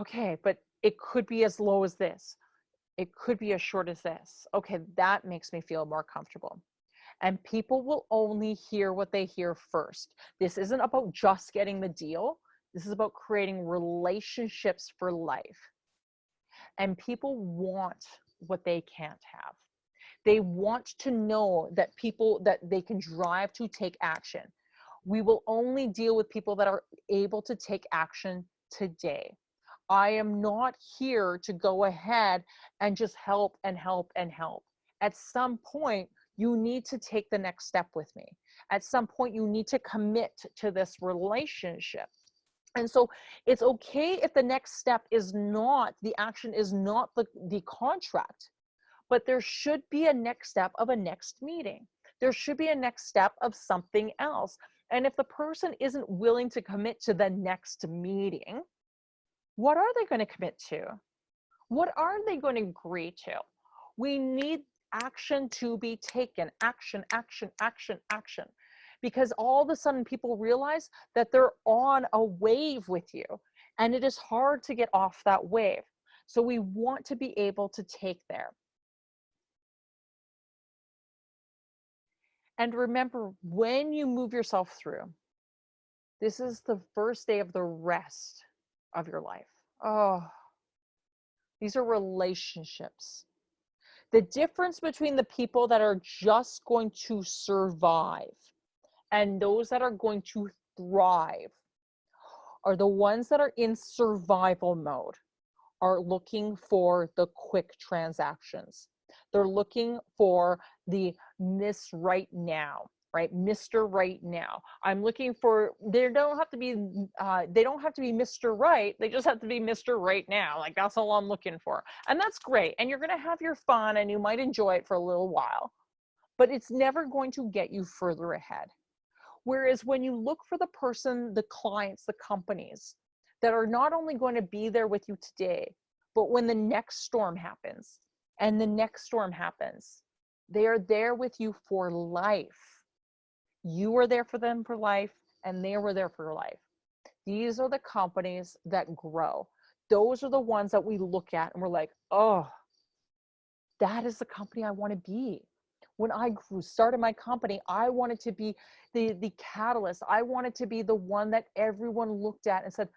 Okay, but it could be as low as this. It could be as short as this. Okay, that makes me feel more comfortable. And people will only hear what they hear first. This isn't about just getting the deal. This is about creating relationships for life. And people want what they can't have. They mm. want to know that people that they can drive to take action. We will only deal with people that are able to take action today. I am not here to go ahead and just help and help and help. At some point, you need to take the next step with me. At some point, you need to commit to this relationship. And so it's okay if the next step is not, the action is not the, the contract, but there should be a next step of a next meeting. There should be a next step of something else. And if the person isn't willing to commit to the next meeting, what are they going to commit to? What are they going to agree to? We need action to be taken. Action, action, action, action. Because all of a sudden people realize that they're on a wave with you and it is hard to get off that wave. So we want to be able to take there. And remember, when you move yourself through, this is the first day of the rest of your life. Oh, these are relationships. The difference between the people that are just going to survive and those that are going to thrive are the ones that are in survival mode, are looking for the quick transactions. They're looking for the miss right now right? Mr right now. I'm looking for they don't have to be uh, they don't have to be mr right they just have to be mr right now. Like that's all i'm looking for. And that's great and you're going to have your fun and you might enjoy it for a little while but it's never going to get you further ahead whereas when you look for the person the clients the companies that are not only going to be there with you today but when the next storm happens and the next storm happens they are there with you for life you were there for them for life and they were there for your life. These are the companies that grow. Those are the ones that we look at and we're like, oh, that is the company I want to be. When I started my company, I wanted to be the, the catalyst. I wanted to be the one that everyone looked at and said,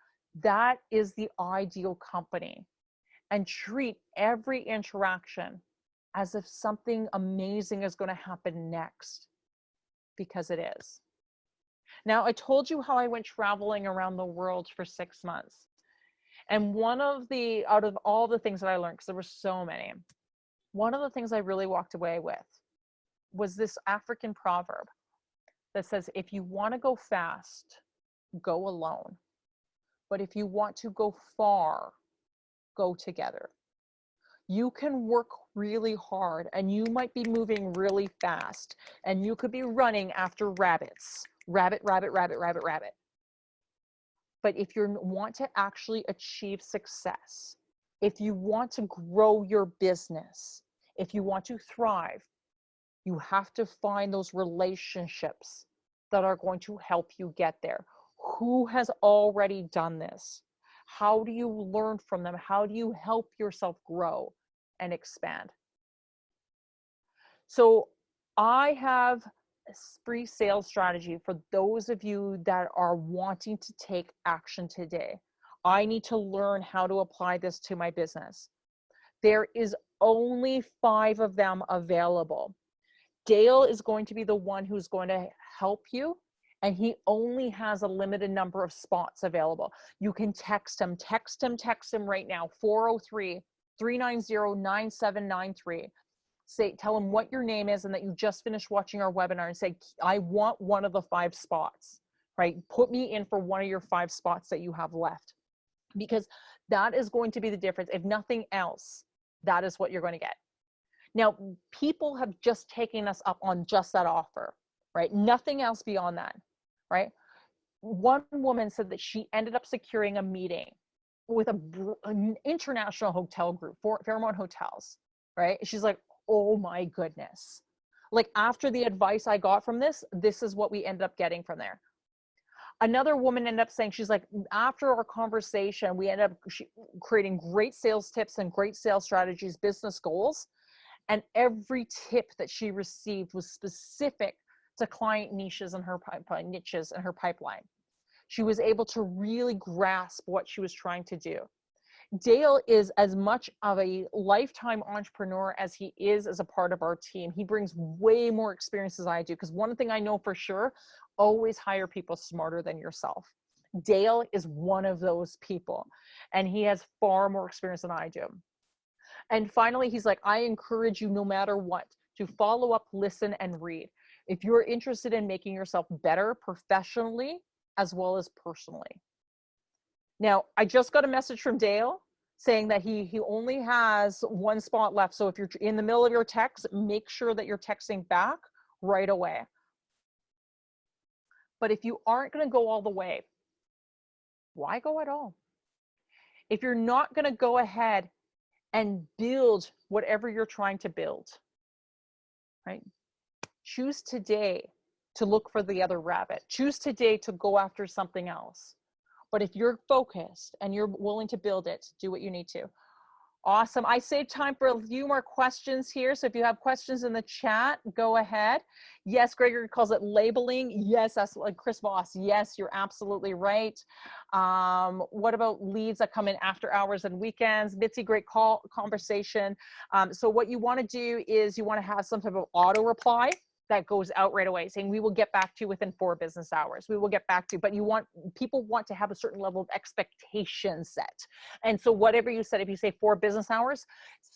that is the ideal company. And treat every interaction as if something amazing is going to happen next because it is. Now, I told you how I went traveling around the world for six months. And one of the, out of all the things that I learned, because there were so many, one of the things I really walked away with was this African proverb that says, if you want to go fast, go alone. But if you want to go far, go together you can work really hard and you might be moving really fast and you could be running after rabbits rabbit rabbit rabbit rabbit rabbit but if you want to actually achieve success if you want to grow your business if you want to thrive you have to find those relationships that are going to help you get there who has already done this how do you learn from them how do you help yourself grow and expand. So I have a free sales strategy for those of you that are wanting to take action today. I need to learn how to apply this to my business. There is only five of them available. Dale is going to be the one who's going to help you and he only has a limited number of spots available. You can text him, text him, text him right now, 403 390-9793. Say, tell him what your name is and that you just finished watching our webinar and say, I want one of the five spots, right? Put me in for one of your five spots that you have left because that is going to be the difference. If nothing else, that is what you're going to get. Now, people have just taken us up on just that offer, right? Nothing else beyond that, right? One woman said that she ended up securing a meeting with a, an international hotel group, Fairmont Hotels, right? She's like, oh my goodness. Like after the advice I got from this, this is what we ended up getting from there. another woman ended up saying she's like mm, after our conversation we ended up creating great sales tips and great sales strategies business goals and every tip that she received was specific to client niches and her pipeline niches and her pipeline she was able to really grasp what she was trying to do Dale is as much of a lifetime entrepreneur as he is as a part of our team. He brings way more experience as I do because one thing I know for sure, always hire people smarter than yourself. Dale is one of those people and he has far more experience than I do. And finally, he's like, I encourage you no matter what to follow up, listen, and read. If you're interested in making yourself better professionally as well as personally. Now, I just got a message from Dale saying that he he only has one spot left. So if you're in the middle of your text, make sure that you're texting back right away. But if you aren't going to go all the way, why go at all? If you're not going to go ahead and build whatever you're trying to build, right? Choose today to look for the other rabbit. Choose today to go after something else. But if you're focused and you're willing to build it, do what you need to. Awesome. I saved time for a few more questions here. So if you have questions in the chat, go ahead. Yes, Gregory calls it labeling. Yes, that's like Chris Voss. Yes, you're absolutely right. Um, what about leads that come in after hours and weekends? Mitzi, great call conversation. Um, so what you want to do is you want to have some type of auto reply that goes out right away saying we will get back to you within four business hours. We will get back to you. But you want people want to have a certain level of expectation set. And so whatever you said if you say four business hours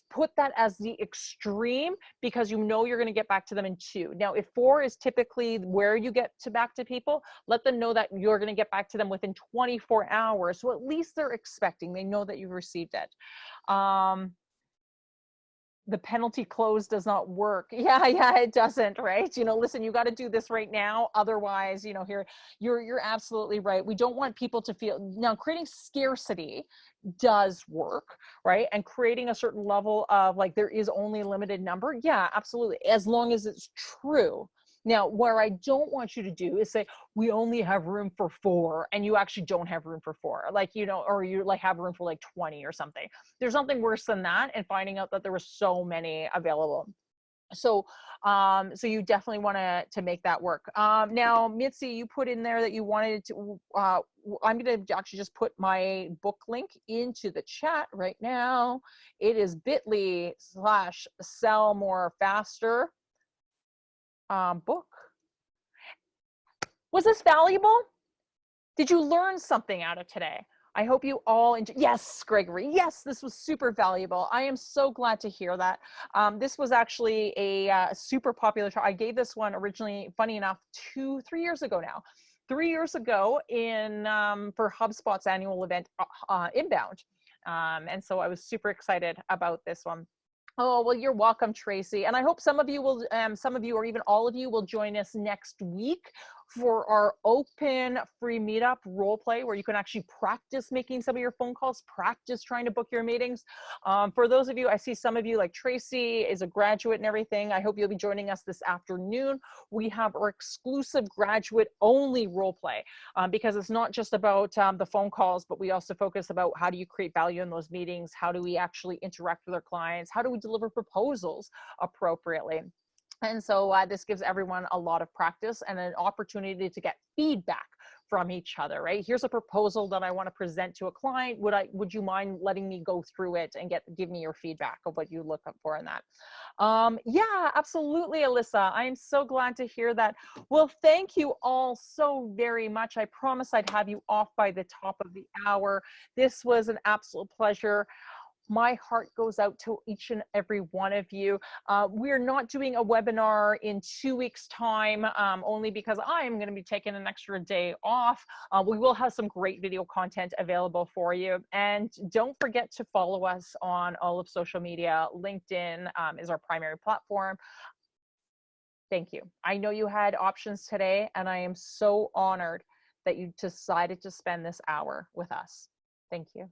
put that as the extreme because you know you're going to get back to them in two. Now if four is typically where you get to back to people let them know that you're going to get back to them within 24 hours. So at least they're expecting they know that you've received it. Um the penalty close does not work. (laughs) Yeah, yeah, it doesn't, right? You know, listen, you got to do this right now. Otherwise, you know, here you're you're absolutely right. We don't want people to feel now creating scarcity does work, right? And creating a certain level of like there is only a limited number. Yeah, absolutely. As long as it's true. Now, where I don't want you to do is say, we only have room for four, and you actually don't have room for four. Like, you know, or you like have room for like 20 or something. There's nothing worse than that and finding out that there were so many available so um so you definitely want to to make that work um now mitzi you put in there that you wanted to uh i'm going to actually just put my book link into the chat right now it is bit.ly slash sell more faster um, book. Was this valuable? Did you learn something out of today? I hope you all enjoy. Yes, Gregory. Yes, this was super valuable. I am so glad to hear that. Um, this was actually a uh, super popular. I gave this one originally, funny enough, two, three years ago now. Three years ago in um, for HubSpot's annual event, uh Inbound. Um, and so I was super excited about this one. Oh, well, you're welcome, Tracy. And I hope some of you will, um, some of you or even all of you will join us next week for our open free meetup role play where you can actually practice making some of your phone calls, practice trying to book your meetings. Um, for those of you, I see some of you like Tracy is a graduate and everything. I hope you'll be joining us this afternoon. We have our exclusive graduate only role play um, because it's not just about um, the phone calls, but we also focus about how do you create value in those meetings? How do we actually interact with our clients? How do we deliver proposals appropriately? And so uh, this gives everyone a lot of practice and an opportunity to get feedback from each other, right? Here's a proposal that I want to present to a client. Would I, would you mind letting me go through it and get, give me your feedback of what you look for in that? Um, yeah, absolutely, Alyssa. I am so glad to hear that. Well, thank you all so very much. I promise I'd have you off by the top of the hour. This was an absolute pleasure my heart goes out to each and every one of you. Uh, we're not doing a webinar in two weeks time, um, only because I am gonna be taking an extra day off. Uh, we will have some great video content available for you. And don't forget to follow us on all of social media. LinkedIn um, is our primary platform. Thank you. I know you had options today and I am so honored that you decided to spend this hour with us. Thank you.